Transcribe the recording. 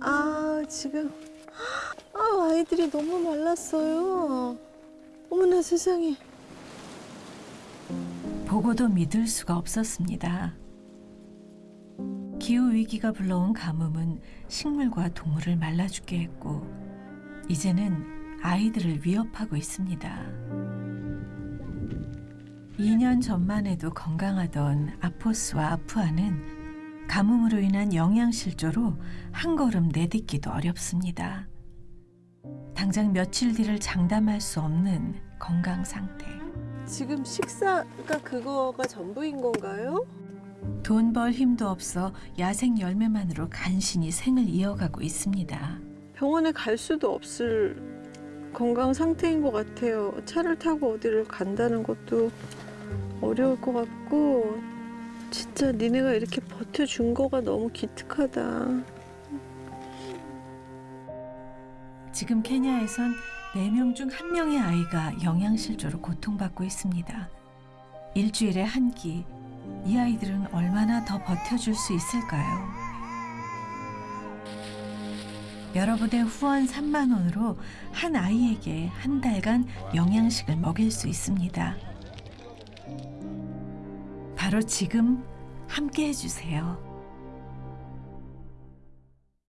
아, 지금. 아, 아이들이 너무 말랐어요. 어머나 세상에. 보고도 믿을 수가 없었습니다. 기후 위기가 불러온 가뭄은 식물과 동물을 말라 죽게 했고 이제는 아이들을 위협하고 있습니다. 2년 전만 해도 건강하던 아포스와 아프아는 가뭄으로 인한 영양실조로 한 걸음 내딛기도 어렵습니다. 당장 며칠 뒤를 장담할 수 없는 건강 상태. 지금 식사가 그거가 전부인 건가요? 돈 벌 힘도 없어 야생 열매만으로 간신히 생을 이어가고 있습니다. 병원에 갈 수도 없을 건강 상태인 것 같아요. 차를 타고 어디를 간다는 것도 어려울 것 같고 진짜 니네가 이렇게 버텨준 거가 너무 기특하다. 지금 케냐에선 4명 중 1명의 아이가 영양실조로 고통받고 있습니다. 일주일에 한 끼, 이 아이들은 얼마나 더 버텨줄 수 있을까요? 여러분의 후원 3만 원으로 한 아이에게 한 달간 영양식을 먹일 수 있습니다. 바로 지금 함께 해주세요.